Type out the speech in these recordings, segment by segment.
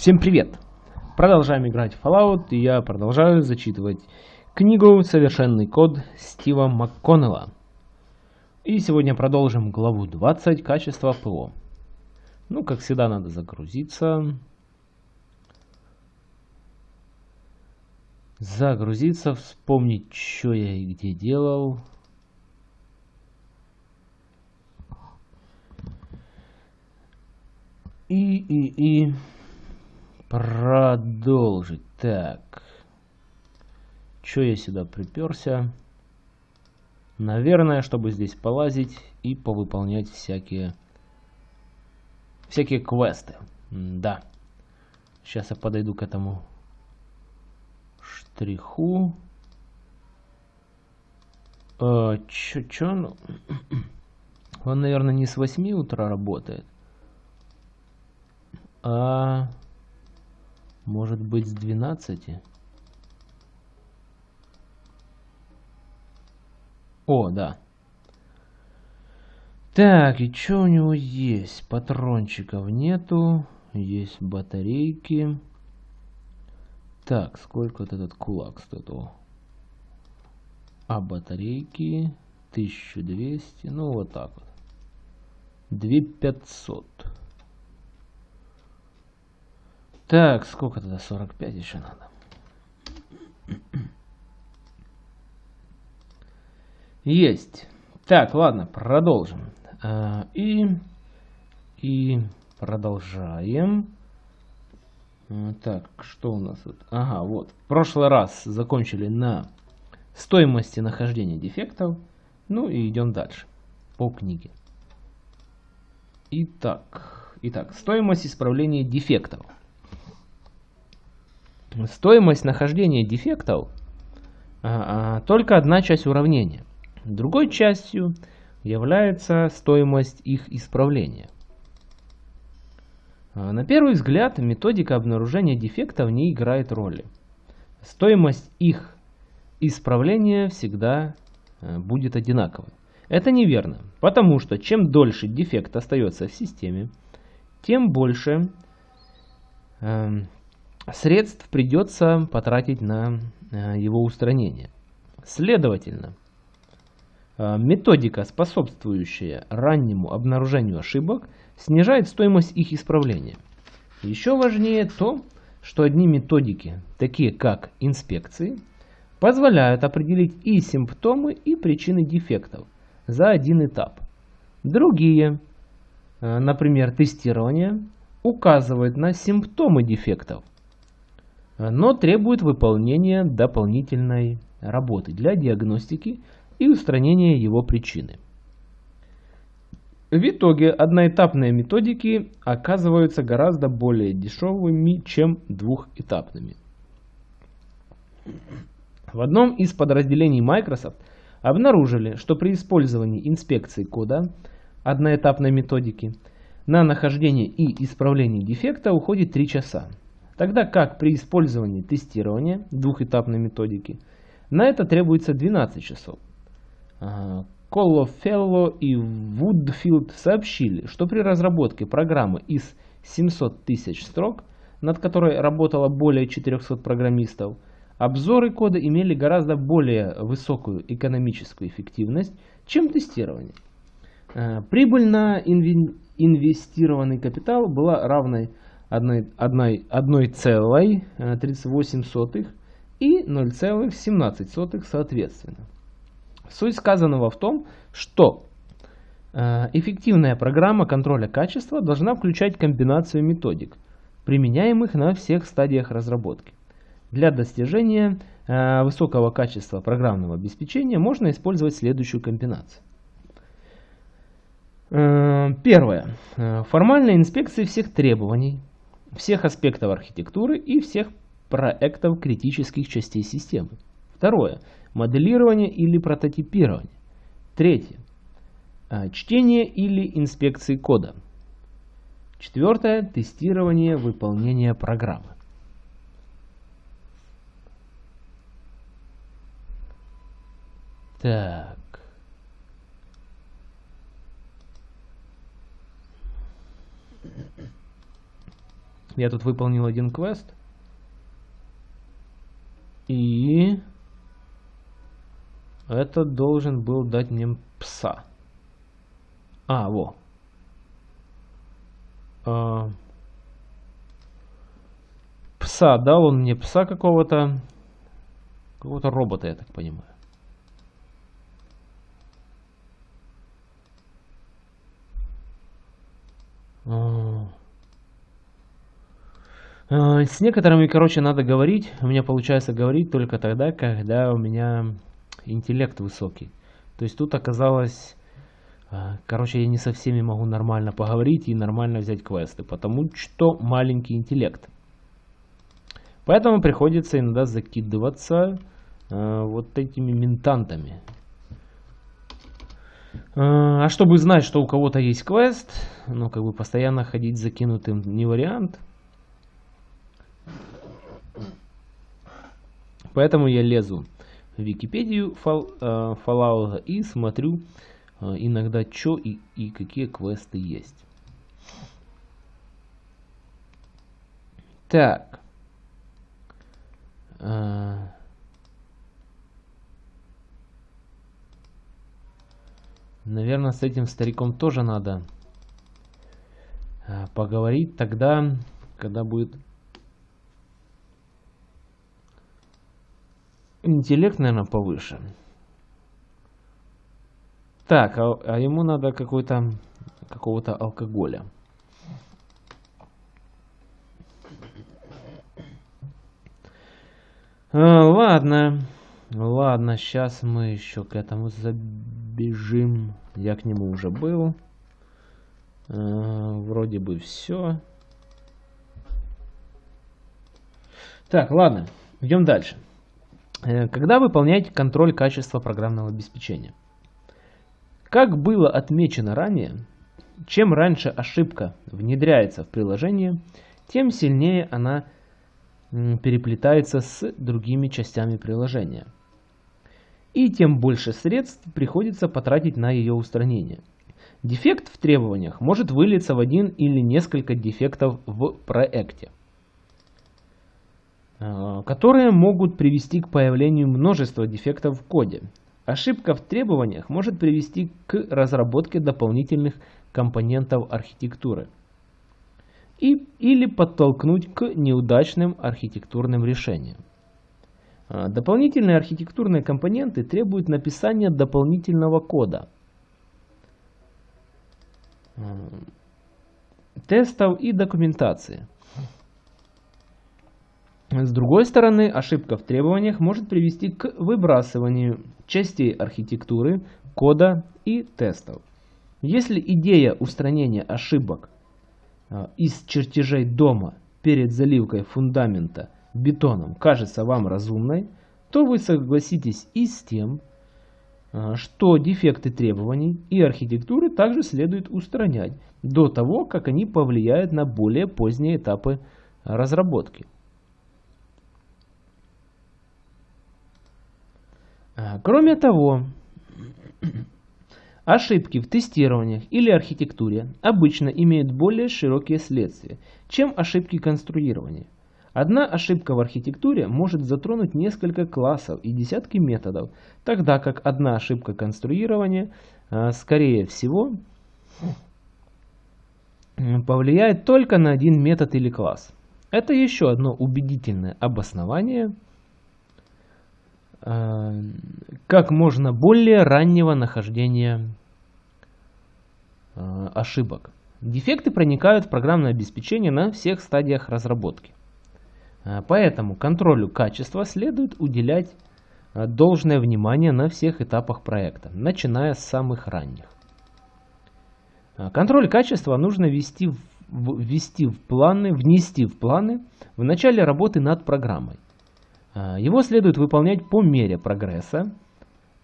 Всем привет! Продолжаем играть в Fallout, и я продолжаю зачитывать книгу «Совершенный код» Стива МакКоннелла. И сегодня продолжим главу 20 «Качество ПО». Ну, как всегда, надо загрузиться. Загрузиться, вспомнить, что я и где делал. И, и, и... Продолжить. Так. Че я сюда приперся? Наверное, чтобы здесь полазить и повыполнять всякие... Всякие квесты. Да. Сейчас я подойду к этому штриху. А, чё, чё? Ну... Он, наверное, не с 8 утра работает. А может быть с 12? О, да. Так, и что у него есть? Патрончиков нету. Есть батарейки. Так, сколько вот этот кулак стоит? О. А батарейки 1200. Ну, вот так вот. 2500. Так, сколько тогда? 45 еще надо. Есть. Так, ладно, продолжим. А, и, и продолжаем. А, так, что у нас тут? Ага, вот. В прошлый раз закончили на стоимости нахождения дефектов. Ну и идем дальше по книге. Итак, итак стоимость исправления дефектов. Стоимость нахождения дефектов а, а, только одна часть уравнения. Другой частью является стоимость их исправления. А, на первый взгляд методика обнаружения дефектов не играет роли. Стоимость их исправления всегда будет одинаковой. Это неверно, потому что чем дольше дефект остается в системе, тем больше средств придется потратить на э, его устранение. Следовательно, э, методика, способствующая раннему обнаружению ошибок, снижает стоимость их исправления. Еще важнее то, что одни методики, такие как инспекции, позволяют определить и симптомы, и причины дефектов за один этап. Другие, э, например, тестирование, указывают на симптомы дефектов, но требует выполнения дополнительной работы для диагностики и устранения его причины. В итоге одноэтапные методики оказываются гораздо более дешевыми, чем двухэтапными. В одном из подразделений Microsoft обнаружили, что при использовании инспекции кода одноэтапной методики на нахождение и исправление дефекта уходит 3 часа. Тогда как при использовании тестирования двухэтапной методики на это требуется 12 часов. Коллофелло и Вудфилд сообщили, что при разработке программы из 700 тысяч строк, над которой работало более 400 программистов, обзоры кода имели гораздо более высокую экономическую эффективность, чем тестирование. А, прибыль на инвестированный капитал была равной 1,38 э, и 0,17 соответственно. Суть сказанного в том, что э, эффективная программа контроля качества должна включать комбинацию методик, применяемых на всех стадиях разработки. Для достижения э, высокого качества программного обеспечения можно использовать следующую комбинацию. Первое. Формальная инспекция всех требований, всех аспектов архитектуры и всех проектов критических частей системы. Второе. Моделирование или прототипирование. Третье. А, чтение или инспекции кода. Четвертое. Тестирование выполнения программы. Так. Я тут выполнил один квест. И это должен был дать мне пса. А, во. А, пса, дал он мне пса какого-то. Какого-то робота, я так понимаю. А. А, с некоторыми, короче, надо говорить. У меня получается говорить только тогда, когда у меня интеллект высокий. То есть тут оказалось... А, короче, я не со всеми могу нормально поговорить и нормально взять квесты, потому что маленький интеллект. Поэтому приходится иногда закидываться э, вот этими ментантами. Э, а чтобы знать, что у кого-то есть квест, ну как бы постоянно ходить закинутым не вариант. Поэтому я лезу в Википедию фол, э, Fallout и смотрю э, иногда что и, и какие квесты есть. Так. Э, наверное, с этим стариком тоже надо поговорить тогда, когда будет интеллект, наверное, повыше. Так, а, а ему надо какой-то какого-то алкоголя. А, ладно. Ладно, сейчас мы еще к этому забежим. Я к нему уже был. А, вроде бы все. Так, ладно. Идем дальше. Э, когда выполняете контроль качества программного обеспечения? Как было отмечено ранее, чем раньше ошибка внедряется в приложение, тем сильнее она переплетается с другими частями приложения. И тем больше средств приходится потратить на ее устранение. Дефект в требованиях может вылиться в один или несколько дефектов в проекте, которые могут привести к появлению множества дефектов в коде. Ошибка в требованиях может привести к разработке дополнительных компонентов архитектуры – и, или подтолкнуть к неудачным архитектурным решениям. А, дополнительные архитектурные компоненты требуют написания дополнительного кода, а, тестов и документации. С другой стороны, ошибка в требованиях может привести к выбрасыванию частей архитектуры, кода и тестов. Если идея устранения ошибок а, из чертежей дома перед заливкой фундамента бетоном кажется вам разумной, то вы согласитесь и с тем, а, что дефекты требований и архитектуры также следует устранять до того, как они повлияют на более поздние этапы разработки. Кроме того, Ошибки в тестированиях или архитектуре обычно имеют более широкие следствия, чем ошибки конструирования. Одна ошибка в архитектуре может затронуть несколько классов и десятки методов, тогда как одна ошибка конструирования, а, скорее всего, повлияет только на один метод или класс. Это еще одно убедительное обоснование как можно более раннего нахождения а, ошибок. Дефекты проникают в программное обеспечение на всех стадиях разработки. А, поэтому контролю качества следует уделять должное внимание на всех этапах проекта, начиная с самых ранних. Контроль качества нужно ввести в, ввести в планы, внести в планы в начале работы над программой. А, его следует выполнять по мере прогресса.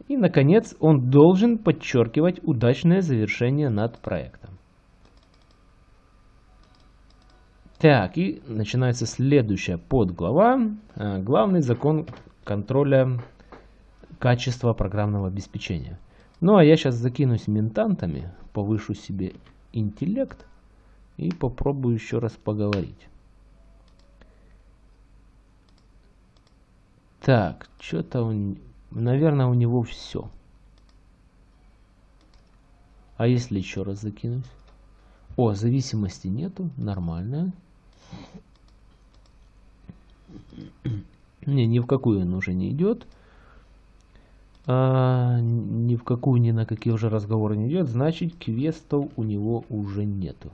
И, наконец, он должен подчеркивать удачное завершение над проектом. Так, и начинается следующая подглава. А, главный закон контроля качества программного обеспечения. Ну, а я сейчас закинусь ментантами, повышу себе интеллект и попробую еще раз поговорить. Так, что-то он... Наверное, у него все. А если еще раз закинуть? О, зависимости нету. Нормально. Не, ни в какую он уже не идет. А, ни в какую, ни на какие уже разговоры не идет. Значит, квестов у него уже нету.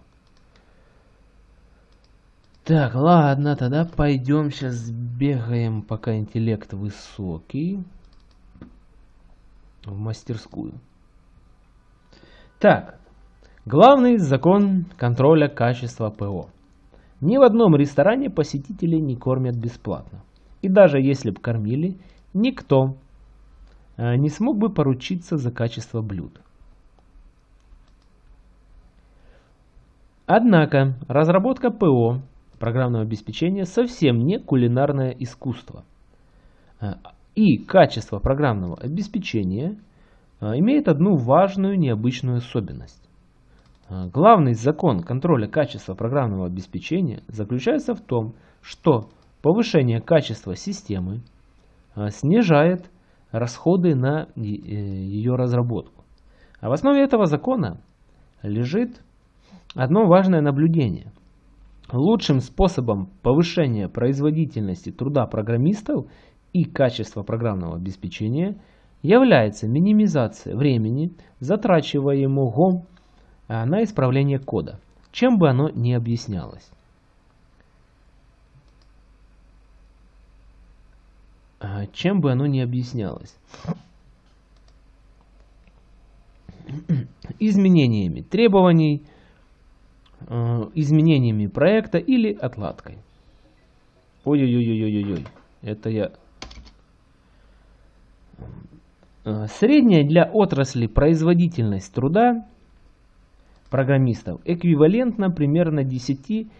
Так, ладно, тогда пойдем сейчас бегаем, пока интеллект высокий, в мастерскую. Так, главный закон контроля качества ПО. Ни в одном ресторане посетителей не кормят бесплатно. И даже если бы кормили, никто э, не смог бы поручиться за качество блюд. Однако разработка ПО программного обеспечения совсем не кулинарное искусство. Э, и качество программного обеспечения э, имеет одну важную необычную особенность. А, главный закон контроля качества программного обеспечения заключается в том, что повышение качества системы снижает расходы на э, ее разработку. А в основе этого закона лежит одно важное наблюдение. Лучшим способом повышения производительности труда программистов и качества программного обеспечения является минимизация времени, затрачиваемого а, на исправление кода, чем бы оно ни объяснялось. А, чем бы оно ни объяснялось. Изменениями требований, изменениями проекта или отладкой. Ой-ой-ой-ой-ой-ой. Это я... Средняя для отрасли производительность труда программистов эквивалентно примерно 10-50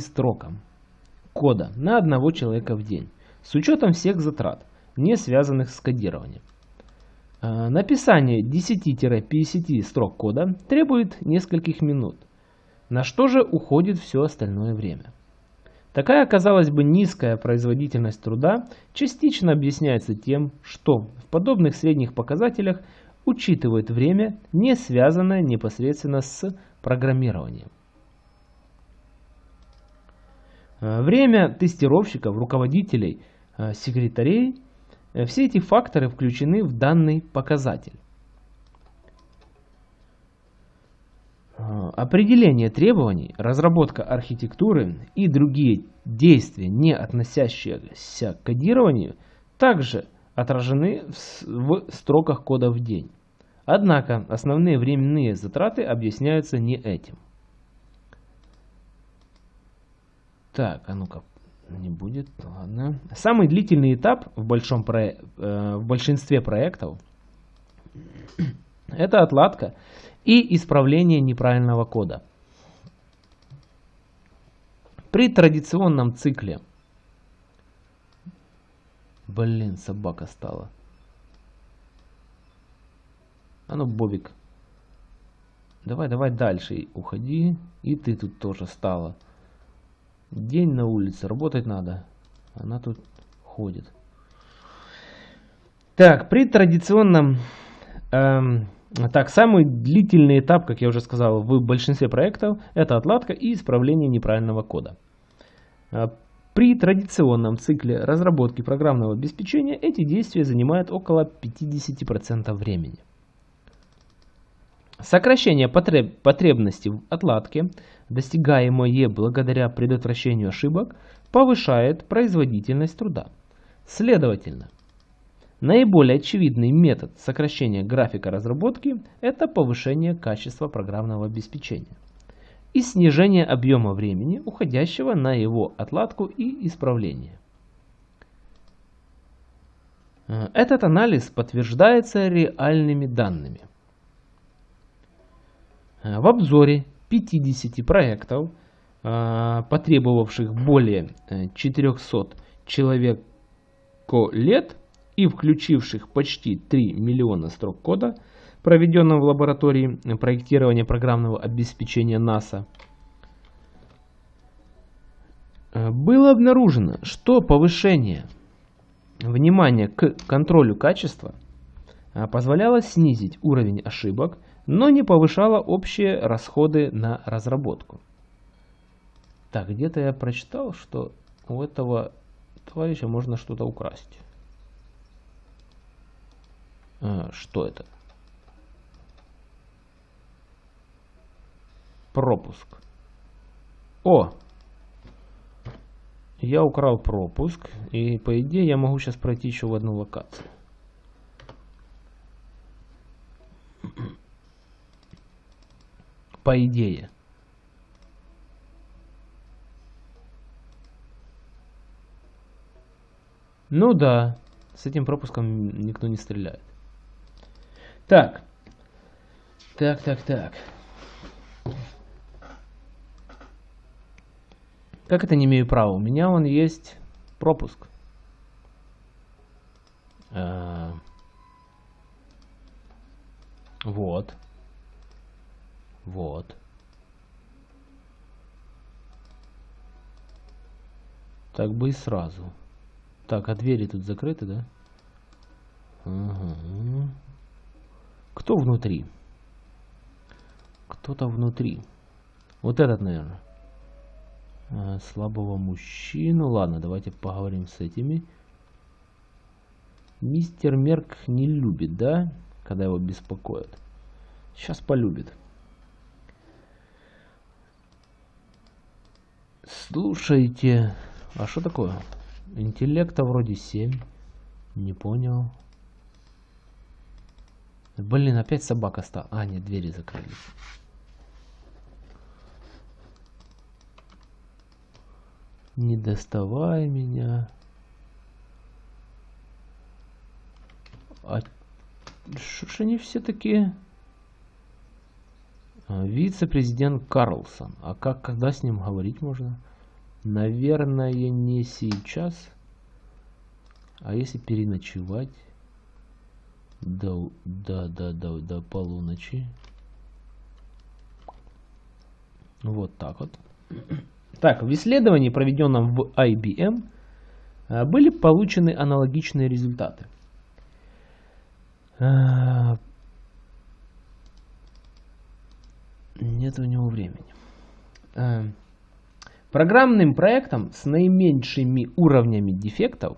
строкам кода на одного человека в день, с учетом всех затрат, не связанных с кодированием. А, написание 10-50 строк кода требует нескольких минут, на что же уходит все остальное время. Такая, казалось бы, низкая производительность труда частично объясняется тем, что в подобных средних показателях учитывает время, не связанное непосредственно с программированием. Э, время тестировщиков, руководителей, э, секретарей э, – все эти факторы включены в данный показатель. Определение требований, разработка архитектуры и другие действия, не относящиеся к кодированию, также отражены в строках кода в день. Однако основные временные затраты объясняются не этим. Так, а ну-ка, не будет, ладно. Самый длительный этап в, большом про... э, в большинстве проектов это отладка и исправление неправильного кода. При традиционном цикле Блин, собака стала. А ну, Бобик. Давай, давай дальше уходи. И ты тут тоже стала. День на улице, работать надо. Она тут ходит. Так, при традиционном... Эм, так, самый длительный этап, как я уже сказал, в большинстве проектов, это отладка и исправление неправильного кода. Э, при традиционном цикле разработки программного обеспечения эти действия занимают около 50% времени. Сокращение потреб потребности в отладке, достигаемое благодаря предотвращению ошибок, повышает производительность труда. Следовательно, наиболее очевидный метод сокращения графика разработки – это повышение качества программного обеспечения и снижение объема времени, уходящего на его отладку и исправление. Э, этот анализ подтверждается реальными данными. Э, в обзоре 50 проектов, э, потребовавших более 400 человек лет и включивших почти 3 миллиона строк кода, проведенном в лаборатории проектирования программного обеспечения НАСА, было обнаружено, что повышение внимание к контролю качества позволяло снизить уровень ошибок, но не повышало общие расходы на разработку. Так, где-то я прочитал, что у этого товарища можно что-то украсть. А, что это? Пропуск. О! Я украл пропуск, и по идее я могу сейчас пройти еще в одну локацию. По идее. Ну да, с этим пропуском никто не стреляет. Так. Так, так, так. Как это не имею права? У меня он есть пропуск. А, вот. Вот. Так бы и сразу. Так, а двери тут закрыты, да? Ага. Кто внутри? Кто-то внутри. Вот этот, наверное. Э, слабого мужчину. Ладно, давайте поговорим с этими. Мистер Мерк не любит, да? Когда его беспокоят. Сейчас полюбит. Слушайте. А что такое? Интеллекта вроде 7. Не понял. Блин, опять собака стала. А, нет, двери закрылись. Не доставай меня. А что ж они все такие? А, вице-президент Карлсон. А как, когда с ним говорить можно? Наверное, не сейчас. А если переночевать? До, до, до, до, до полуночи. Вот так вот. Так, в исследовании, проведенном в IBM, э, были получены аналогичные результаты. Э, нет у него времени. Программным проектом с наименьшими уровнями дефектов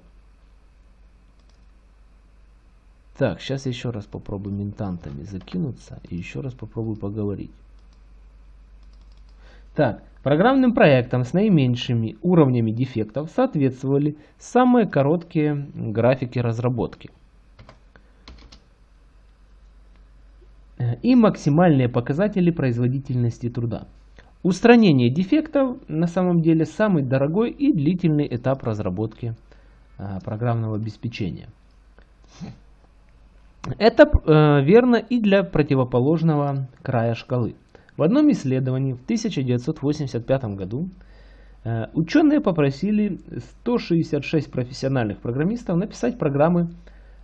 Так, сейчас еще раз попробую ментантами закинуться и еще раз попробую поговорить. Так, программным проектам с наименьшими уровнями дефектов соответствовали самые короткие графики разработки и максимальные показатели производительности труда. Устранение дефектов на самом деле самый дорогой и длительный этап разработки а, программного обеспечения. Это э, верно и для противоположного края шкалы. В одном исследовании в 1985 году э, ученые попросили 166 профессиональных программистов написать программы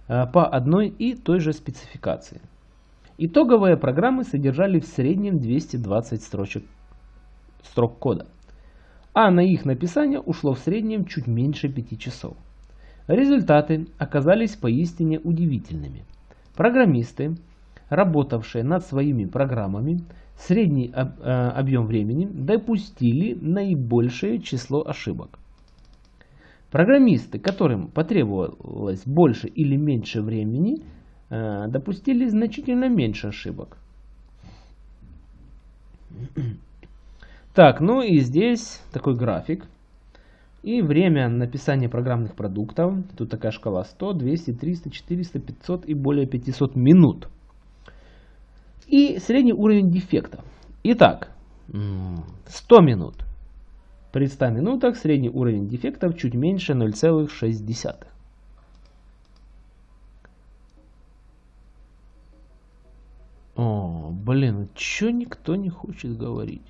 э, по одной и той же спецификации. Итоговые программы содержали в среднем 220 строчек, строк кода, а на их написание ушло в среднем чуть меньше 5 часов. Результаты оказались поистине удивительными. Программисты, работавшие над своими программами, средний э, объем времени допустили наибольшее число ошибок. Программисты, которым потребовалось больше или меньше времени, э, допустили значительно меньше ошибок. Так, ну и здесь такой график. И время написания программных продуктов. Тут такая шкала 100, 200, 300, 400, 500 и более 500 минут и средний уровень дефектов. Итак, 100 минут. При 100 минутах средний уровень дефектов чуть меньше 0,6. О, блин, чё никто не хочет говорить?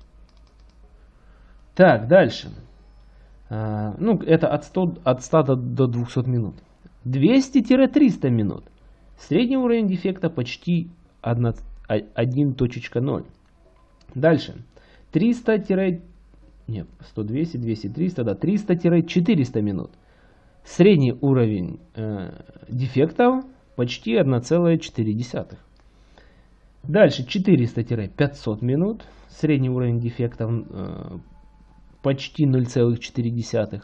Так, дальше. А, ну, это от 100, от 100 до 200 минут. 200-300 минут. Средний уровень дефекта почти 1, 1.0. Дальше. 300 нет, 100, 200, 200, 300, да, 300-400 минут. Средний уровень э, дефектов почти 1,4. Дальше 400-500 минут. Средний уровень дефектов э, почти 0,4.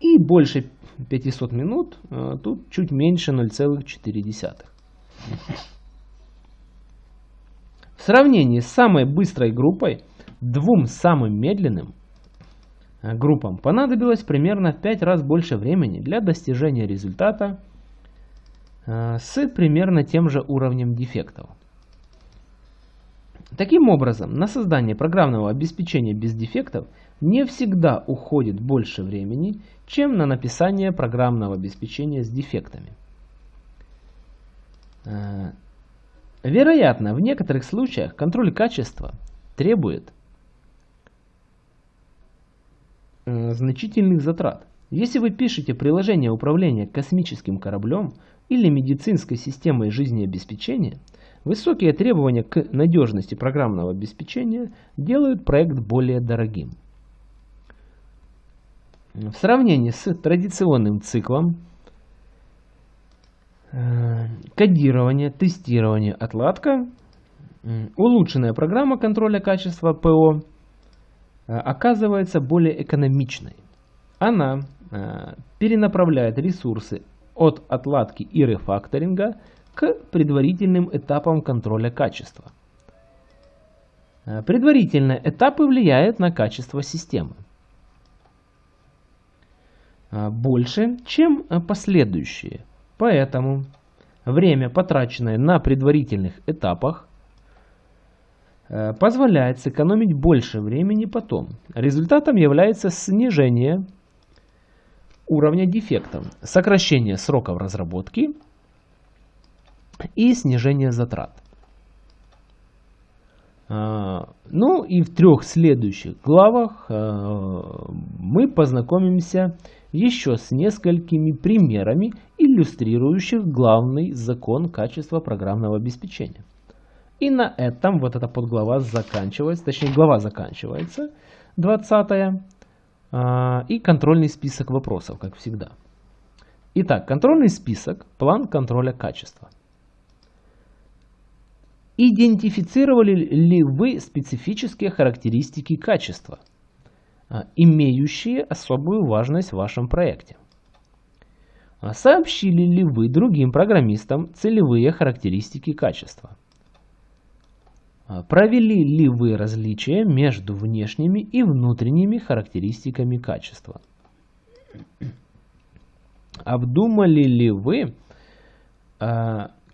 И больше 500 минут, э, тут чуть меньше 0,4. В сравнении с самой быстрой группой, двум самым медленным э, группам понадобилось примерно в 5 раз больше времени для достижения результата э, с примерно тем же уровнем дефектов. Таким образом, на создание программного обеспечения без дефектов не всегда уходит больше времени, чем на написание программного обеспечения с дефектами. Э, вероятно, в некоторых случаях контроль качества требует э, значительных затрат. Если вы пишете приложение управления космическим кораблем или медицинской системой жизнеобеспечения, высокие требования к надежности программного обеспечения делают проект более дорогим. В сравнении с традиционным циклом э, кодирования, тестирования, отладка, улучшенная программа контроля качества ПО э, оказывается более экономичной. Она э, перенаправляет ресурсы от отладки и рефакторинга к предварительным этапам контроля качества. Предварительные этапы влияют на качество системы. А, больше, чем а, последующие. Поэтому время, потраченное на предварительных этапах, э, позволяет сэкономить больше времени потом. Результатом является снижение уровня дефектов, сокращение сроков разработки и снижение затрат. А, ну и в трех следующих главах мы познакомимся еще с несколькими примерами, иллюстрирующих главный закон качества программного обеспечения. И на этом вот эта подглава заканчивается, точнее глава заканчивается, 20 а, и контрольный список вопросов, как всегда. Итак, контрольный список, план контроля качества. Идентифицировали ли вы специфические характеристики качества – а, имеющие особую важность в вашем проекте. А сообщили ли вы другим программистам целевые характеристики качества? А провели ли вы различия между внешними и внутренними характеристиками качества? Обдумали ли вы,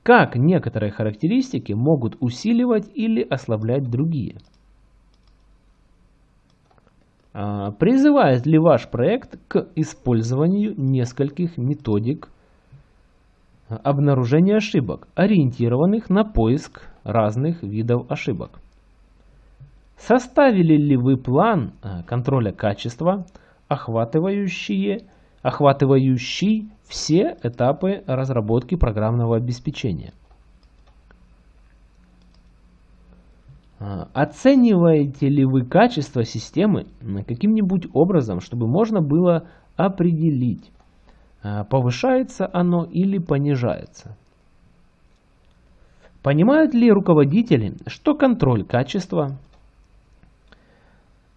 как некоторые характеристики могут усиливать или ослаблять другие? А, призывает ли ваш проект к использованию нескольких методик обнаружения ошибок, ориентированных на поиск разных видов ошибок? Составили ли вы план а, контроля качества, охватывающий, охватывающий все этапы разработки программного обеспечения? А, оцениваете ли вы качество системы каким-нибудь образом, чтобы можно было определить, а, повышается оно или понижается? Понимают ли руководители, что контроль качества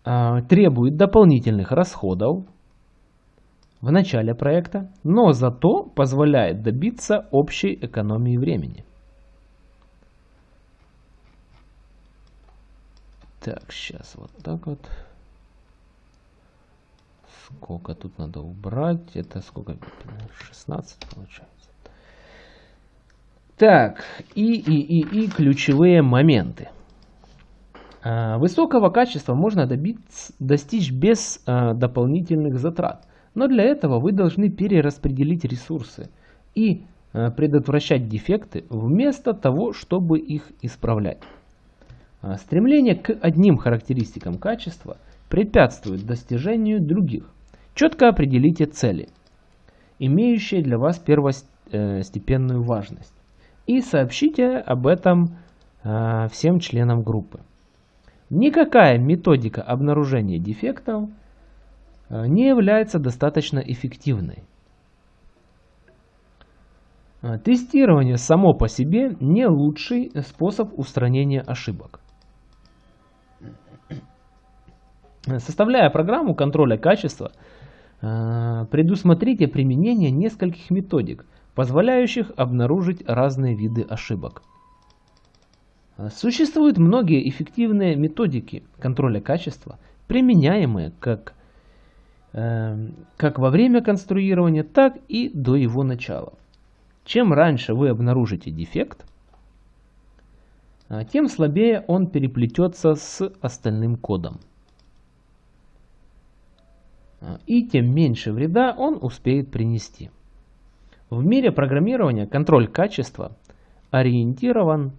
а, требует дополнительных расходов в начале проекта, но зато позволяет добиться общей экономии времени? Так, сейчас вот так вот. Сколько тут надо убрать? Это сколько? 16 получается. Так, и, и, и, и ключевые моменты. А, высокого качества можно добиться, достичь без а, дополнительных затрат. Но для этого вы должны перераспределить ресурсы и а, предотвращать дефекты вместо того, чтобы их исправлять. А, стремление к одним характеристикам качества препятствует достижению других. Четко определите цели, имеющие для вас первостепенную важность, и сообщите об этом а, всем членам группы. Никакая методика обнаружения дефектов э, не является достаточно эффективной. Э, тестирование само по себе не лучший способ устранения ошибок. Составляя программу контроля качества, предусмотрите применение нескольких методик, позволяющих обнаружить разные виды ошибок. Существуют многие эффективные методики контроля качества, применяемые как, э, как во время конструирования, так и до его начала. Чем раньше вы обнаружите дефект, тем слабее он переплетется с остальным кодом. И тем меньше вреда он успеет принести. В мире программирования контроль качества ориентирован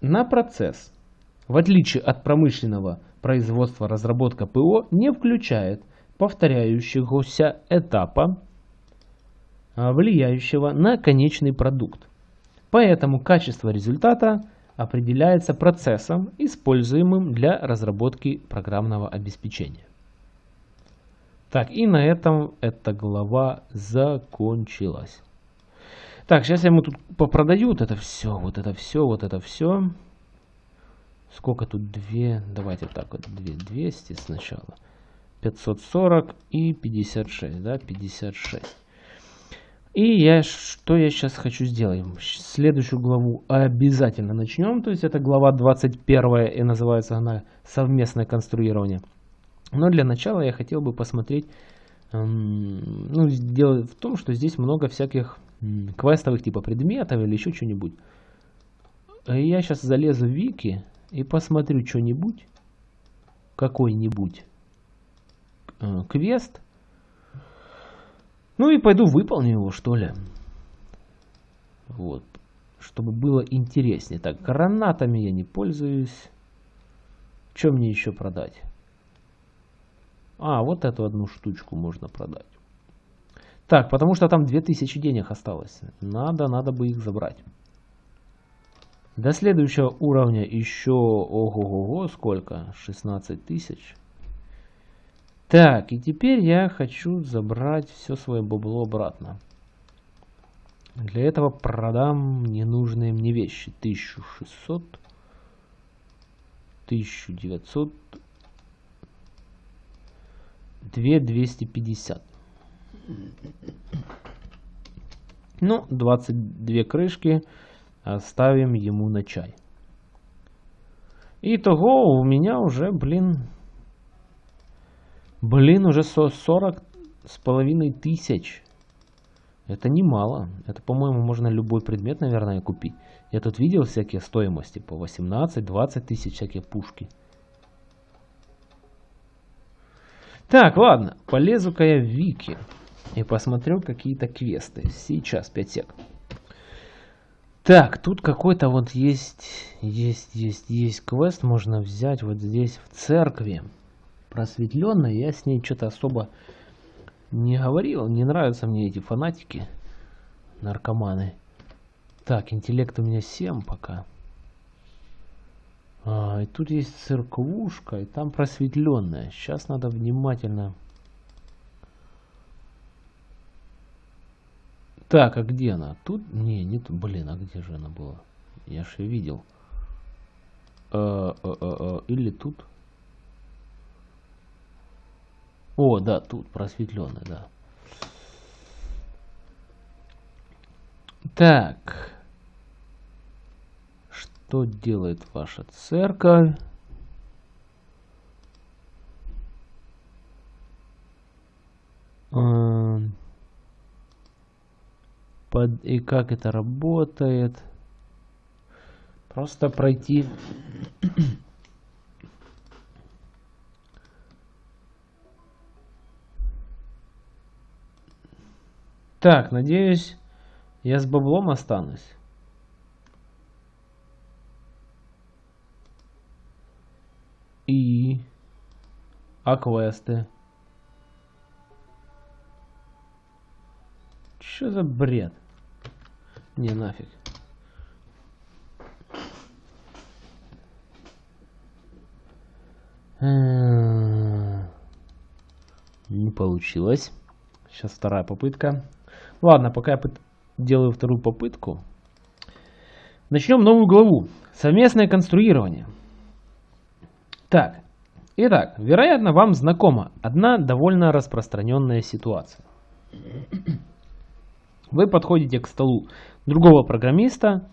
на процесс. В отличие от промышленного производства разработка ПО не включает повторяющегося этапа, а, влияющего на конечный продукт. Поэтому качество результата определяется процессом, используемым для разработки программного обеспечения. Так, и на этом эта глава закончилась. Так, сейчас я ему тут попродаю вот это все, вот это все, вот это все. Сколько тут? 2, давайте так вот, 2, 200 сначала. 540 и 56, да, 56. И я, что я сейчас хочу сделать? Следующую главу обязательно начнем. То есть это глава 21 и называется она «Совместное конструирование». Но для начала я хотел бы посмотреть, ну, дело в том, что здесь много всяких квестовых типа предметов или еще что-нибудь. Я сейчас залезу в вики и посмотрю что-нибудь, какой-нибудь э, квест. Ну и пойду выполню его, что ли. Вот. Чтобы было интереснее. Так, гранатами я не пользуюсь. Что мне еще продать? А, вот эту одну штучку можно продать. Так, потому что там 2000 денег осталось. Надо, надо бы их забрать. До следующего уровня еще, ого-го, сколько? 16 тысяч. Так, и теперь я хочу забрать все свое бабло обратно. Для этого продам ненужные мне вещи. 1600, 1900, 2250. Ну, 22 крышки оставим ему на чай. Итого у меня уже, блин, блин, уже 40 с половиной тысяч. Это немало. Это, по-моему, можно любой предмет, наверное, купить. Я тут видел всякие стоимости по 18-20 тысяч всякие пушки. Так, ладно, полезу-ка я в Вики и посмотрю какие-то квесты. Сейчас, 5 сек. Так, тут какой-то вот есть, есть, есть, есть квест можно взять вот здесь в церкви. Просветленной, я с ней что-то особо не говорил. Не нравятся мне эти фанатики, наркоманы. Так, интеллект у меня 7 пока. А, и тут есть церквушка, и там просветленная. Сейчас надо внимательно... Так, а где она? Тут? Не, не тут. Блин, а где же она была? Я же ее видел. А, а, а, или тут? О, да, тут просветленная, да. Так. Что делает ваша церковь? Под... И как это работает? Просто пройти... Так, надеюсь, я с баблом останусь. И... А квесты? Что за бред? Не, нафиг. получилось. Сейчас вторая попытка. Ладно, пока я делаю вторую попытку. Начнем новую главу. Совместное конструирование. Так, итак, вероятно вам знакома одна довольно распространенная ситуация. Вы подходите к столу другого программиста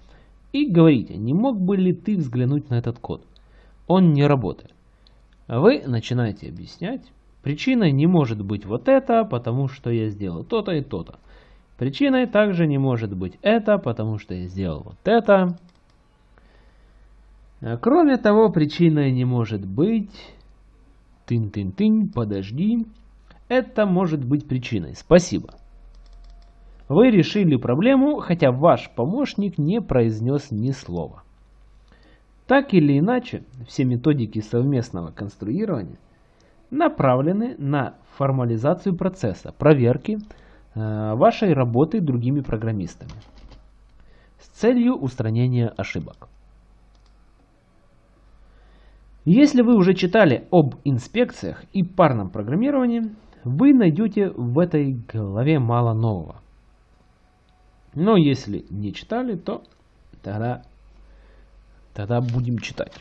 и говорите, не мог бы ли ты взглянуть на этот код? Он не работает. Вы начинаете объяснять, причиной не может быть вот это, потому что я сделал то-то и то-то. Причиной также не может быть это, потому что я сделал вот это. А кроме того, причиной не может быть... Тын-тын-тын, подожди. Это может быть причиной. Спасибо. Вы решили проблему, хотя ваш помощник не произнес ни слова. Так или иначе, все методики совместного конструирования направлены на формализацию процесса, проверки э, вашей работы другими программистами с целью устранения ошибок. Если вы уже читали об инспекциях и парном программировании, вы найдете в этой главе мало нового. Но если не читали, то тогда, тогда будем читать.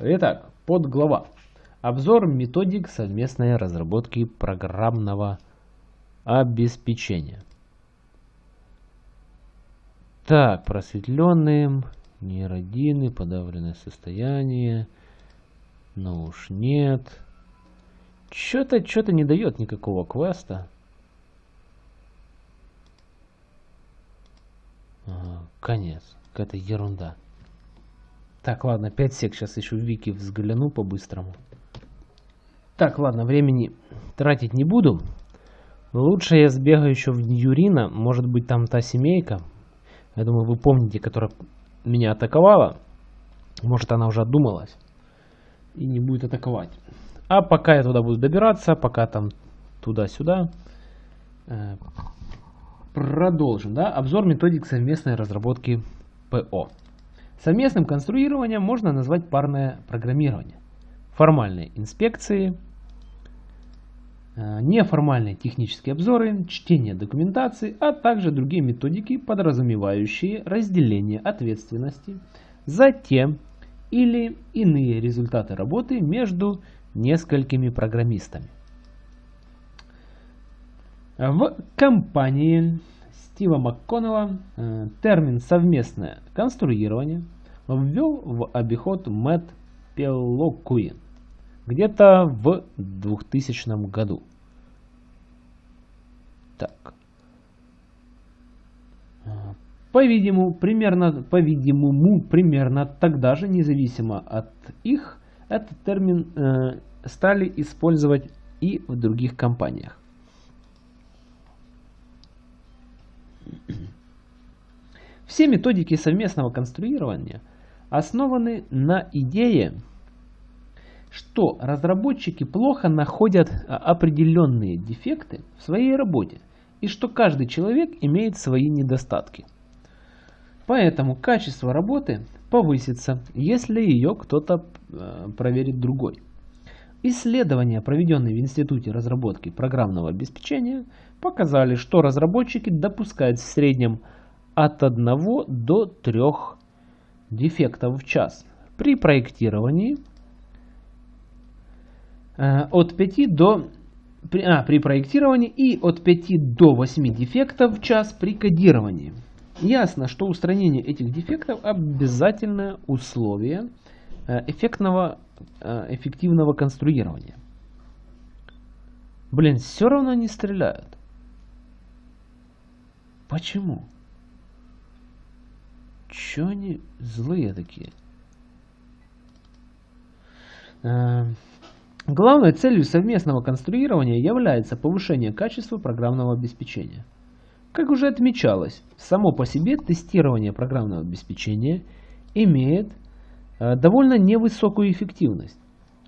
Итак, подглава. Обзор методик совместной разработки программного обеспечения. Так, просветленные, нейродины, подавленное состояние. Но уж нет. Что-то, что-то не дает никакого квеста. Конец. Какая-то ерунда. Так, ладно, 5 сек. Сейчас еще в вики взгляну по-быстрому. Так, ладно, времени тратить не буду. Лучше я сбегаю еще в Юрина. Может быть там та семейка. Я думаю, вы помните, которая меня атаковала. Может она уже отдумалась. И не будет атаковать. А пока я туда буду добираться, пока там туда-сюда. Продолжим. Да? Обзор методик совместной разработки ПО. Совместным конструированием можно назвать парное программирование. Формальные инспекции – Э, неформальные технические обзоры, чтение документации, а также другие методики, подразумевающие разделение ответственности за те или иные результаты работы между несколькими программистами. В компании Стива МакКоннелла э, термин «совместное конструирование» ввел в обиход Мэтт Пелокуин где-то в 2000 году. Так. По-видимому, примерно, по-видимому, примерно тогда же, независимо от их, этот термин э, стали использовать и в других компаниях. Все методики совместного конструирования основаны на идее что разработчики плохо находят а, определенные дефекты в своей работе и что каждый человек имеет свои недостатки. Поэтому качество работы повысится, если ее кто-то э, проверит другой. Исследования, проведенные в Институте разработки программного обеспечения, показали, что разработчики допускают в среднем от 1 до 3 дефектов в час при проектировании Э, от 5 до а, при проектировании и от 5 до 8 дефектов в час при кодировании. Ясно, что устранение этих дефектов обязательное условие э, эффектного, эффективного конструирования. Блин, все равно не стреляют. Почему? Че они злые такие? Главной целью совместного конструирования является повышение качества программного обеспечения. Как уже отмечалось, само по себе тестирование программного обеспечения имеет э, довольно невысокую эффективность.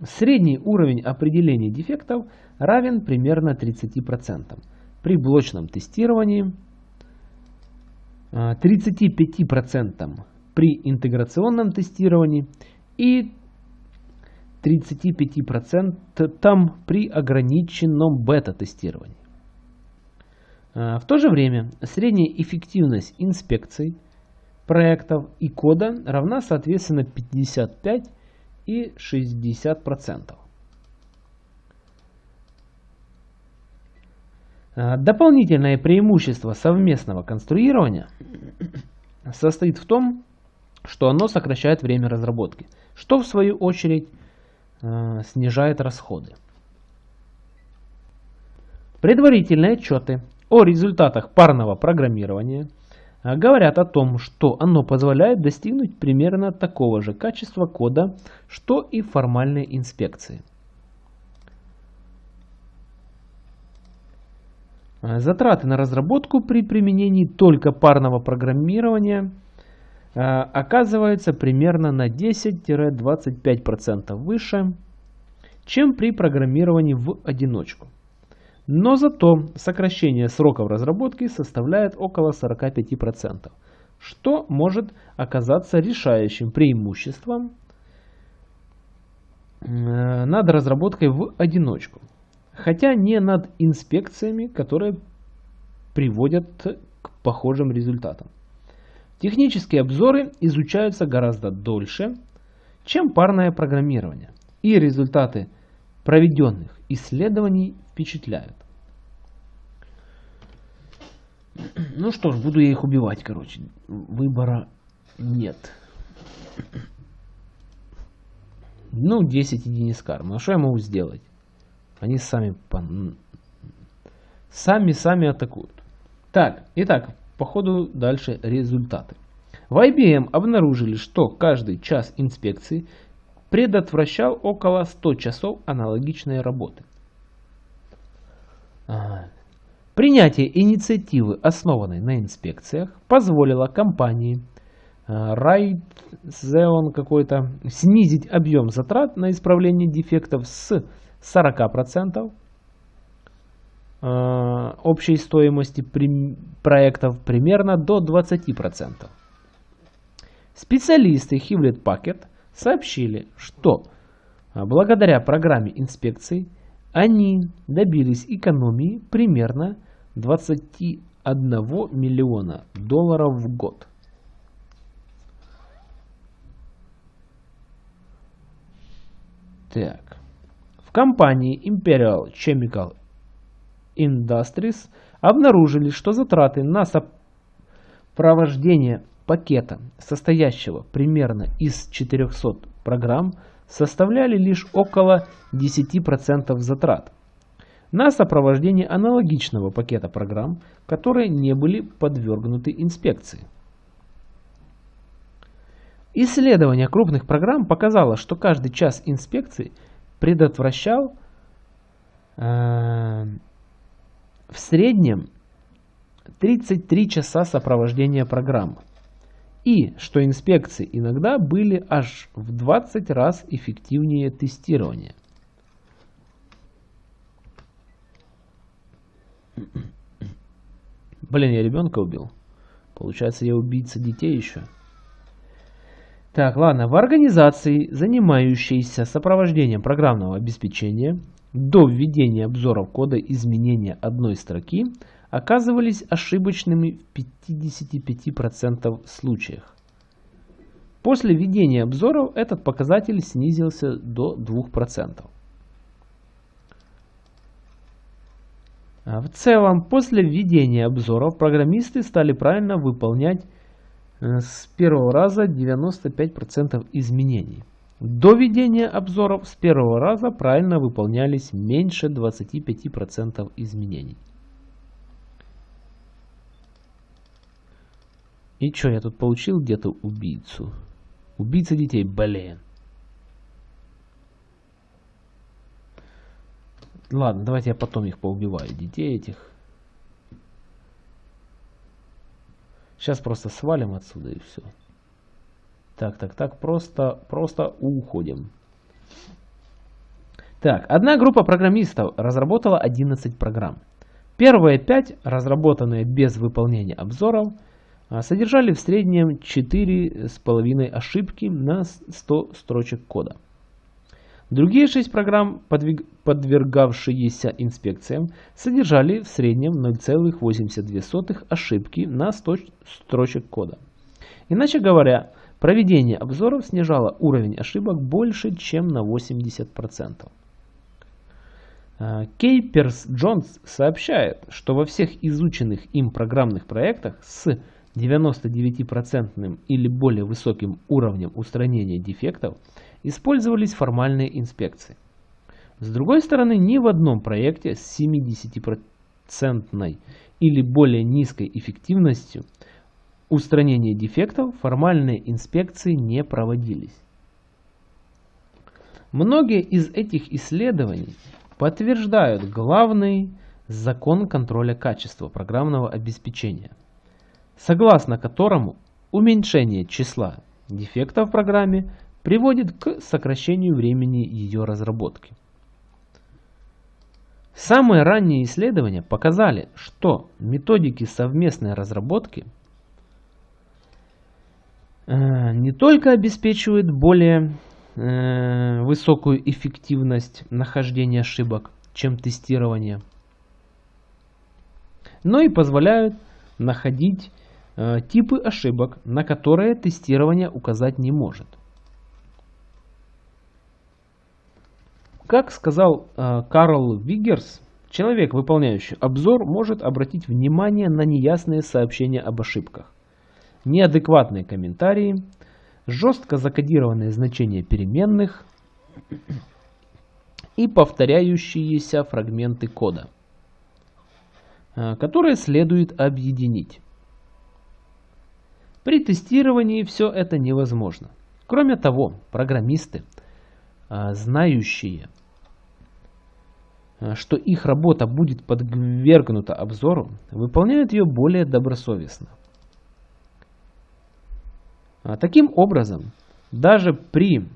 Средний уровень определения дефектов равен примерно 30%. При блочном тестировании 35% э, при интеграционном тестировании и 35% при ограниченном бета-тестировании. А, в то же время средняя эффективность инспекций проектов и кода равна соответственно 55 и 60%. А, дополнительное преимущество совместного конструирования состоит в том, что оно сокращает время разработки, что в свою очередь э, снижает расходы. Предварительные отчеты о результатах парного программирования говорят о том, что оно позволяет достигнуть примерно такого же качества кода, что и формальные инспекции. Затраты на разработку при применении только парного программирования – Э, оказывается примерно на 10-25% выше, чем при программировании в одиночку. Но зато сокращение сроков разработки составляет около 45%, что может оказаться решающим преимуществом э, над разработкой в одиночку, хотя не над инспекциями, которые приводят к похожим результатам. Технические обзоры изучаются гораздо дольше, чем парное программирование, и результаты проведенных исследований впечатляют. Ну что ж, буду я их убивать, короче. Выбора нет. Ну, 10 единиц кармы. А что я могу сделать? Они сами сами-сами атакуют. Так, итак, по ходу дальше результаты. В IBM обнаружили, что каждый час инспекции предотвращал около 100 часов аналогичной работы. Принятие инициативы, основанной на инспекциях, позволило компании Raytheon какой-то снизить объем затрат на исправление дефектов с 40% Э, общей стоимости проектов примерно до 20%. Специалисты Hewlett Packard сообщили, что благодаря программе инспекций они добились экономии примерно 21 миллиона долларов в год. Так. В компании Imperial Chemical Industries обнаружили, что затраты на сопровождение пакета, состоящего примерно из 400 программ, составляли лишь около 10% затрат на сопровождение аналогичного пакета программ, которые не были подвергнуты инспекции. Исследование крупных программ показало, что каждый час инспекции предотвращал э, в среднем 33 часа сопровождения программы. И что инспекции иногда были аж в 20 раз эффективнее тестирования. Блин, я ребенка убил. Получается, я убийца детей еще. Так, ладно. В организации, занимающейся сопровождением программного обеспечения, до введения обзоров кода изменения одной строки оказывались ошибочными в 55% случаях. После введения обзоров этот показатель снизился до 2%. А в целом, после введения обзоров программисты стали правильно выполнять э, с первого раза 95% изменений. До введения обзоров с первого раза правильно выполнялись меньше 25% изменений. И что, я тут получил где-то убийцу? Убийца детей, блин. Ладно, давайте я потом их поубиваю, детей этих. Сейчас просто свалим отсюда и все. Так, так, так, просто, просто уходим. Так, одна группа программистов разработала 11 программ. Первые 5, разработанные без выполнения обзоров, содержали в среднем 4,5 ошибки на 100 строчек кода. Другие шесть программ, подвергавшиеся инспекциям, содержали в среднем 0,82 ошибки на 100 строчек кода. Иначе говоря, проведение обзоров снижало уровень ошибок больше, чем на 80%. Кейперс Джонс сообщает, что во всех изученных им программных проектах с 99% или более высоким уровнем устранения дефектов использовались формальные инспекции. С другой стороны, ни в одном проекте с 70% или более низкой эффективностью устранения дефектов формальные инспекции не проводились. Многие из этих исследований подтверждают главный закон контроля качества программного обеспечения, согласно которому уменьшение числа дефектов в программе приводит к сокращению времени ее разработки. Самые ранние исследования показали, что методики совместной разработки э, не только обеспечивают более э, высокую эффективность нахождения ошибок, чем тестирование, но и позволяют находить типы ошибок, на которые тестирование указать не может. Как сказал э, Карл Виггерс, человек, выполняющий обзор, может обратить внимание на неясные сообщения об ошибках, неадекватные комментарии, жестко закодированные значения переменных и повторяющиеся фрагменты кода, э, которые следует объединить. При тестировании все это невозможно. Кроме того, программисты, э, знающие Э, что их работа будет подвергнута обзору, выполняют ее более добросовестно. А таким образом, даже при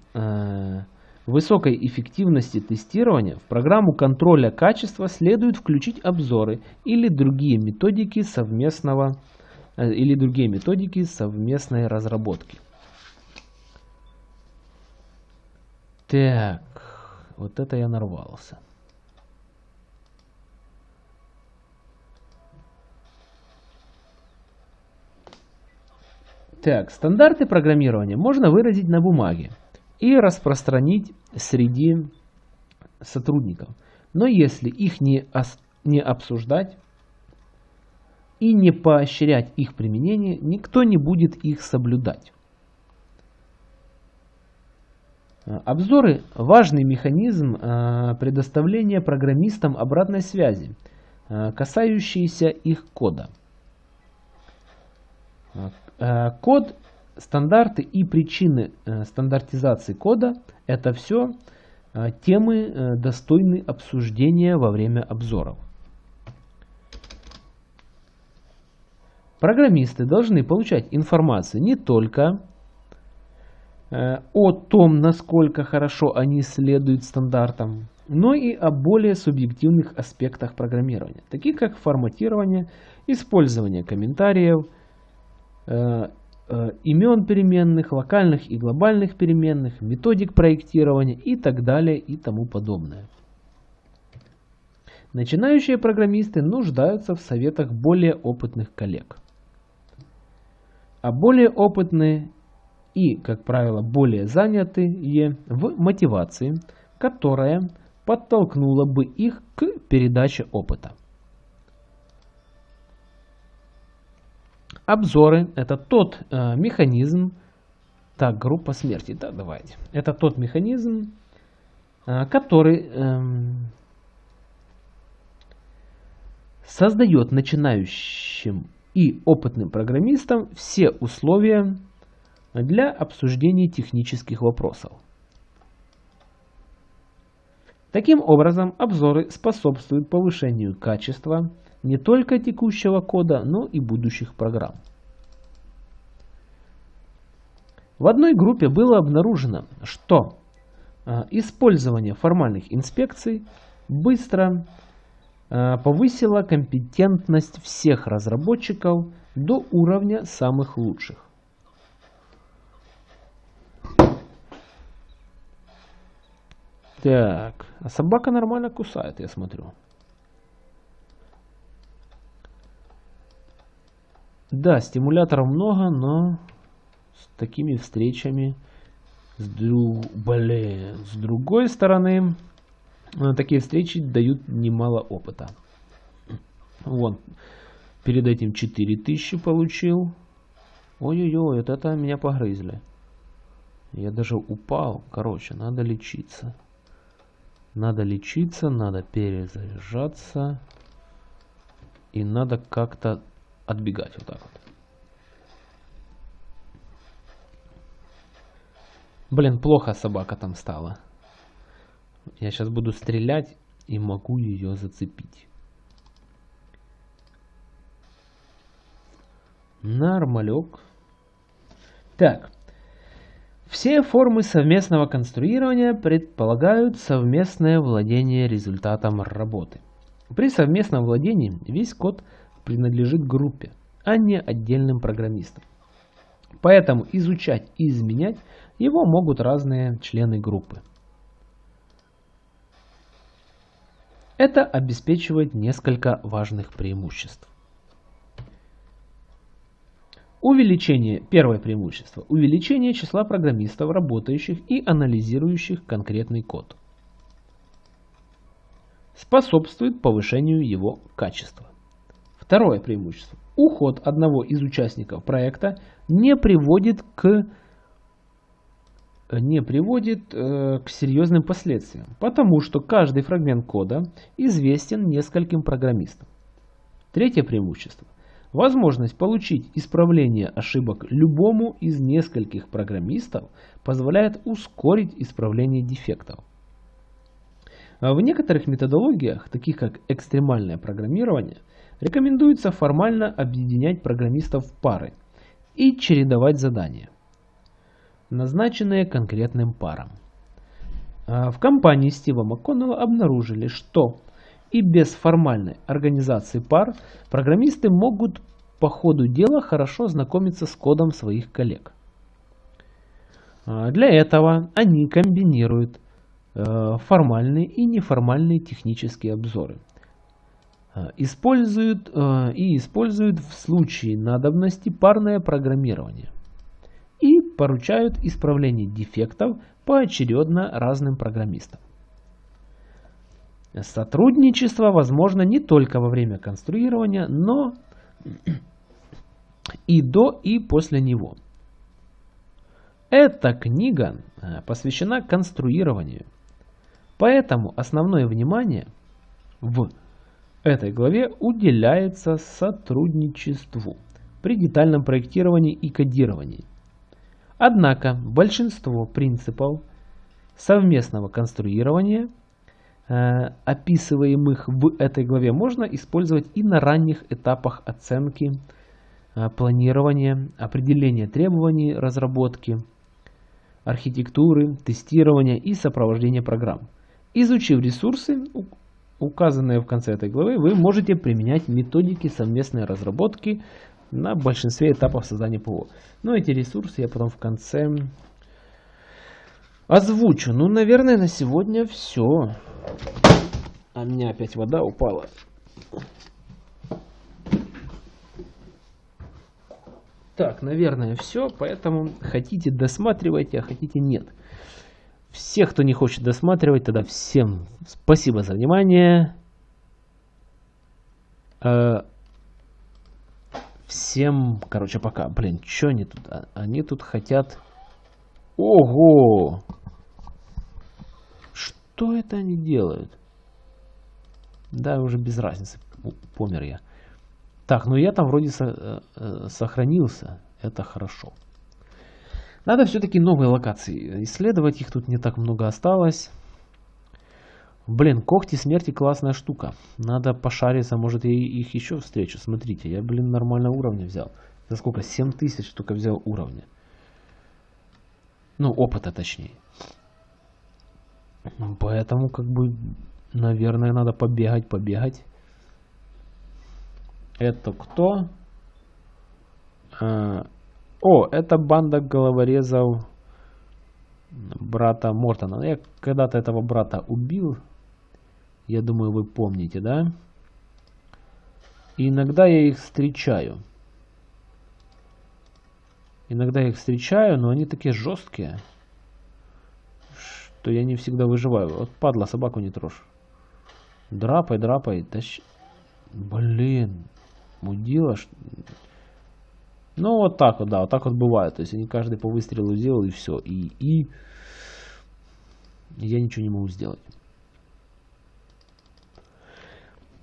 высокой эффективности тестирования в программу контроля качества следует включить обзоры или другие методики совместного э, или другие методики совместной разработки. Так, вот это я нарвался. Так, стандарты программирования можно выразить на бумаге и распространить среди сотрудников. Но если их не, не обсуждать и не поощрять их применение, никто не будет их соблюдать. Обзоры – важный механизм а, предоставления программистам обратной связи, а, касающейся их кода. Э, код, стандарты и причины э, стандартизации кода – это все э, темы, достойны обсуждения во время обзоров. Программисты должны получать информацию не только о том, насколько хорошо они следуют стандартам, но и о более субъективных аспектах программирования, таких как форматирование, использование комментариев – Э, э, имен переменных, локальных и глобальных переменных, методик проектирования и так далее и тому подобное. Начинающие программисты нуждаются в советах более опытных коллег. А более опытные и, как правило, более занятые в мотивации, которая подтолкнула бы их к передаче опыта. Обзоры – это тот э, механизм, так, группа смерти, да, давайте. Это тот механизм, э, который э, создает начинающим и опытным программистам все условия для обсуждения технических вопросов. Таким образом, обзоры способствуют повышению качества не только текущего кода, но и будущих программ. В одной группе было обнаружено, что э, использование формальных инспекций быстро э, повысило компетентность всех разработчиков до уровня самых лучших. Так, а собака нормально кусает, я смотрю. Да, стимуляторов много, но с такими встречами, с, друг... Блин, с другой стороны, такие встречи дают немало опыта. Вон, перед этим 4000 получил. Ой-ой-ой, это, это меня погрызли. Я даже упал. Короче, надо лечиться. Надо лечиться, надо перезаряжаться. И надо как-то отбегать вот так вот. Блин, плохо собака там стала. Я сейчас буду стрелять и могу ее зацепить. Нормалек. Так. Все формы совместного конструирования предполагают совместное владение результатом работы. При совместном владении весь код принадлежит группе, а не отдельным программистам. Поэтому изучать и изменять его могут разные члены группы. Это обеспечивает несколько важных преимуществ. Увеличение, первое преимущество, увеличение числа программистов, работающих и анализирующих конкретный код. Способствует повышению его качества. Второе преимущество. Уход одного из участников проекта не приводит к не приводит э, к серьезным последствиям, потому что каждый фрагмент кода известен нескольким программистам. Третье преимущество. Возможность получить исправление ошибок любому из нескольких программистов позволяет ускорить исправление дефектов. В некоторых методологиях, таких как экстремальное программирование, рекомендуется формально объединять программистов в пары и чередовать задания назначенные конкретным парам. А, в компании Стива МакКоннелла обнаружили, что и без формальной организации пар программисты могут по ходу дела хорошо знакомиться с кодом своих коллег. А, для этого они комбинируют э, формальные и неформальные технические обзоры. А, используют и используют в случае надобности парное программирование поручают исправление дефектов поочередно разным программистам. Сотрудничество возможно не только во время конструирования, но и до и после него. Эта книга э, посвящена конструированию, поэтому основное внимание в этой главе уделяется сотрудничеству при детальном проектировании и кодировании – Однако большинство принципов совместного конструирования, э, описываемых в этой главе, можно использовать и на ранних этапах оценки, э, планирования, определения требований разработки, архитектуры, тестирования и сопровождения программ. Изучив ресурсы, указанные в конце этой главы, вы можете применять методики совместной разработки на большинстве этапов создания ПО. Но эти ресурсы я потом в конце озвучу. Ну, наверное, на сегодня все. А у меня опять вода упала. Так, наверное, все. Поэтому хотите досматривайте, а хотите нет. Всех, кто не хочет досматривать, тогда всем спасибо за внимание. Всем, короче, пока. Блин, что они тут? А, они тут хотят... Ого! Что это они делают? Да, уже без разницы. Помер я. Так, ну я там вроде со э, э, сохранился. Это хорошо. Надо все-таки новые локации исследовать. Их тут не так много осталось. Блин, когти смерти классная штука. Надо пошариться, может я их еще встречу. Смотрите, я, блин, нормально уровня взял. За сколько? 7000 только взял уровня. Ну, опыта точнее. Поэтому, как бы, наверное, надо побегать, побегать. Это кто? А, о, это банда головорезов брата Мортона. Я когда-то этого брата убил. Я думаю, вы помните, да? И иногда я их встречаю. Иногда я их встречаю, но они такие жесткие, что я не всегда выживаю. Вот падла, собаку не трожь. Драпай, драпай. Тащ... Блин. Мудила. Ну, вот так вот, да, вот так вот бывает. То есть они каждый по выстрелу сделал и все. И, и я ничего не могу сделать.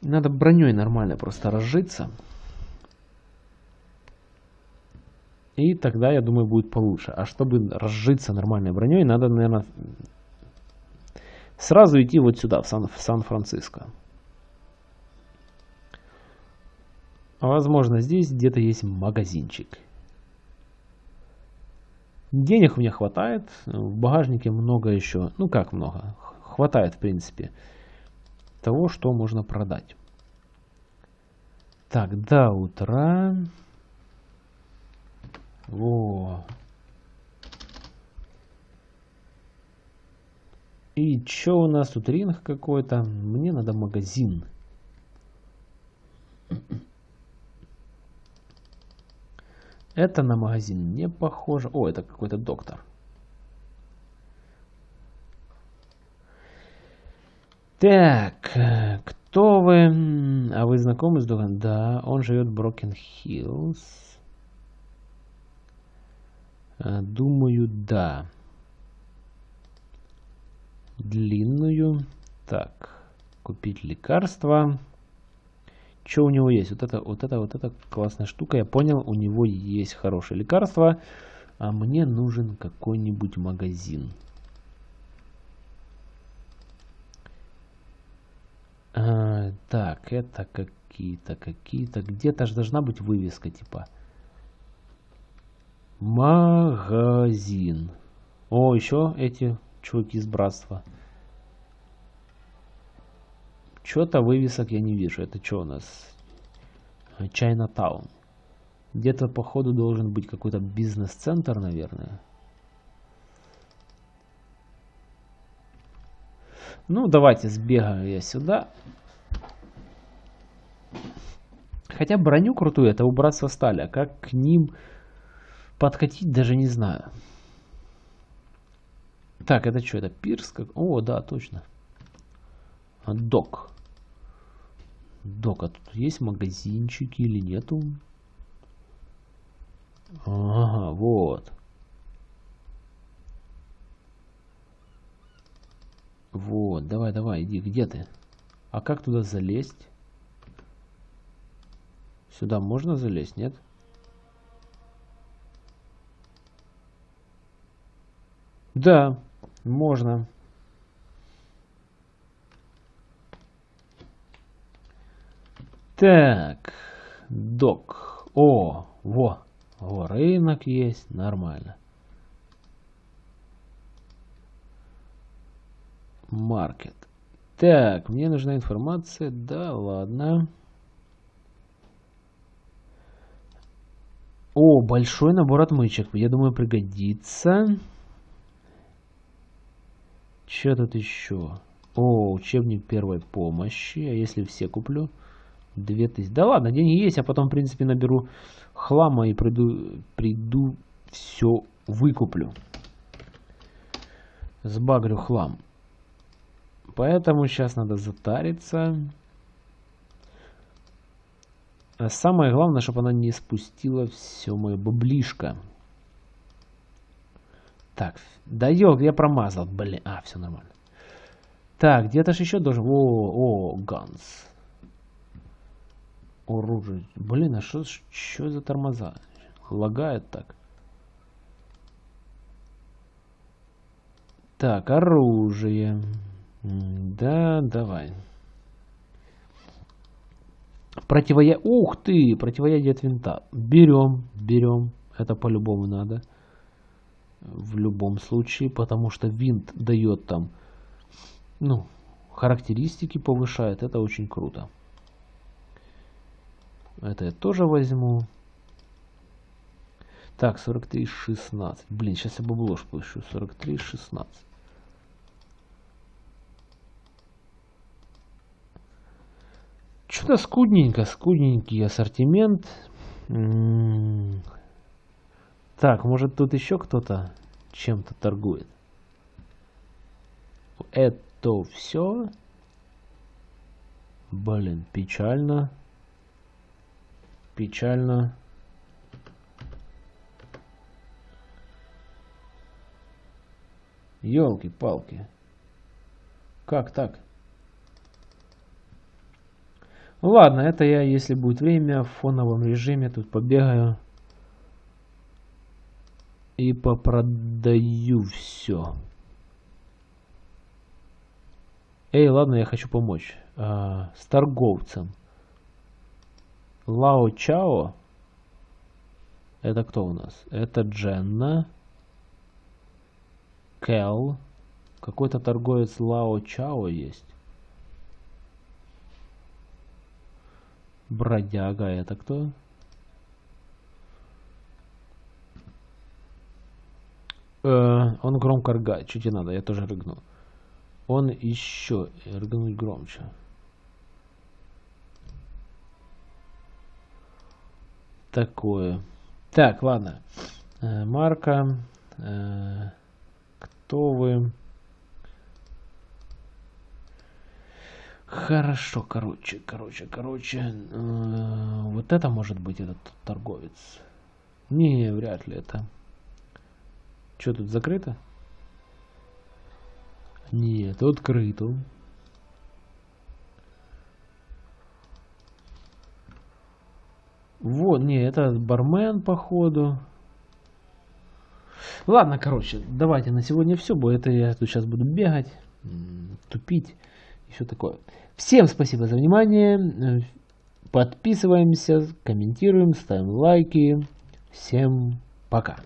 Надо броней нормально просто разжиться. И тогда, я думаю, будет получше. А чтобы разжиться нормальной броней, надо, наверное, сразу идти вот сюда, в Сан-Франциско. А возможно, здесь где-то есть магазинчик. Денег у меня хватает. В багажнике много еще. Ну как много? Хватает, в принципе, того, что можно продать. Так, до утра. Во. И что у нас тут ринг какой-то? Мне надо магазин. Это на магазин не похоже. О, это какой-то доктор. Так, кто вы? А вы знакомы с доктором? Да, он живет в Брокен Хиллз. А, думаю, да. Длинную. Так, купить лекарства. Что у него есть? Вот это, вот это, вот это классная штука. Я понял, у него есть хорошее лекарство. А мне нужен какой-нибудь магазин. А, так, это какие-то, какие-то. Где-то же должна быть вывеска, типа. Магазин. О, еще эти чуваки из братства. Что-то вывесок я не вижу. Это что у нас? Чайнатаун. Где-то, походу, должен быть какой-то бизнес-центр, наверное. Ну, давайте сбегаю я сюда. Хотя броню крутую это убрать со стали. А как к ним подкатить, даже не знаю. Так, это что, это пирс? Как... О, да, точно. Док. Док, а тут есть магазинчики или нету? Ага, вот. Вот, давай, давай, иди, где ты? А как туда залезть? Сюда можно залезть, нет? Да, можно. Так, док. О, во, во, рынок есть, нормально. Маркет. Так, мне нужна информация. Да, ладно. О, большой набор отмычек. Я думаю, пригодится. Что тут еще? О, учебник первой помощи. А если все куплю? 2000. Да ладно, деньги есть, а потом, в принципе, наберу хлама и приду, приду все выкуплю. Сбагрю хлам. Поэтому сейчас надо затариться. А самое главное, чтобы она не спустила все мое баблишко. Так, да ёлк, я промазал. Блин, а, все нормально. Так, где-то же еще должен... О, о, ганс оружие. Блин, а что за тормоза? Лагает так. Так, оружие. Да, давай. Противоя... Ух ты! Противоядие от винта. Берем, берем. Это по-любому надо. В любом случае, потому что винт дает там, ну, характеристики повышает. Это очень круто. Это я тоже возьму. Так, 43,16. Блин, сейчас я бабло поищу. 43,16. Что-то скудненько, скудненький ассортимент. М-м-м. Так, может тут еще кто-то чем-то торгует? Это все? Блин, печально. Печально. Елки-палки. Как так? Ладно, это я, если будет время, в фоновом режиме тут побегаю. И попродаю все. Эй, ладно, я хочу помочь. А, с торговцем. Лао Чао. Это кто у нас? Это Дженна. Кэл. Какой-то торговец Лао Чао есть. Бродяга, это кто? Э, он громко рыгает. Что тебе надо? Я тоже рыгну. Он еще рыгнуть громче. Такое. Так, ладно. Э, марка. Э, кто вы? Хорошо, короче, короче, короче. Э, вот это может быть этот торговец. Не, вряд ли это. Что тут закрыто? Нет, открыто. Вот, не, это бармен, походу. Ладно, короче, давайте на сегодня все, бо это я тут сейчас буду бегать, тупить и все такое. Всем спасибо за внимание. Подписываемся, комментируем, ставим лайки. Всем пока.